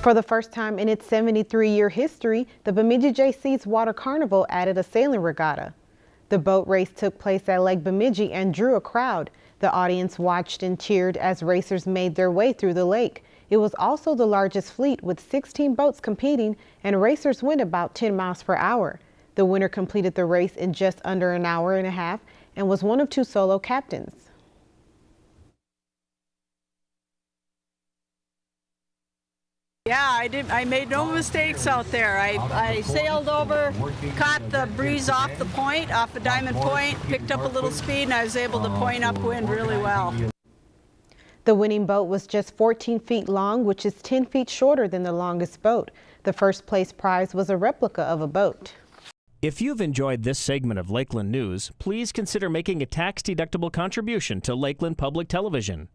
For the first time in its 73-year history, the Bemidji Jaycees Water Carnival added a sailing regatta. The boat race took place at Lake Bemidji and drew a crowd. The audience watched and cheered as racers made their way through the lake. It was also the largest fleet with 16 boats competing and racers went about 10 miles per hour. The winner completed the race in just under an hour and a half and was one of two solo captains. Yeah, I did. I made no mistakes out there. I, I sailed over, caught the breeze off the point, off the Diamond Point, picked up a little speed, and I was able to point upwind really well. The winning boat was just 14 feet long, which is 10 feet shorter than the longest boat. The first place prize was a replica of a boat. If you've enjoyed this segment of Lakeland News, please consider making a tax-deductible contribution to Lakeland Public Television.